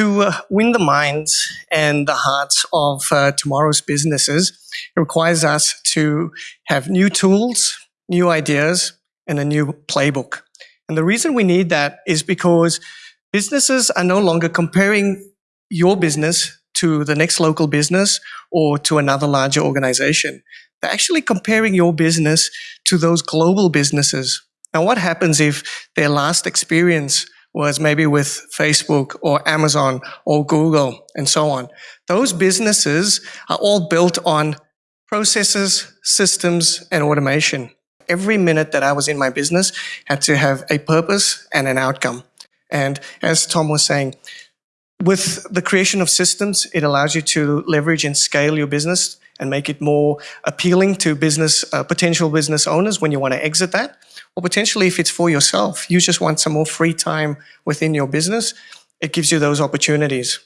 to uh, win the minds and the hearts of uh, tomorrow's businesses, it requires us to have new tools, new ideas, and a new playbook. And the reason we need that is because businesses are no longer comparing your business to the next local business or to another larger organization. They're actually comparing your business to those global businesses. Now, what happens if their last experience was maybe with Facebook or Amazon or Google and so on? Those businesses are all built on processes, systems, and automation. Every minute that I was in my business had to have a purpose and an outcome. And as Tom was saying, with the creation of systems, it allows you to leverage and scale your business and make it more appealing to business uh, potential business owners when you want to exit that. Or potentially if it's for yourself, you just want some more free time within your business, it gives you those opportunities.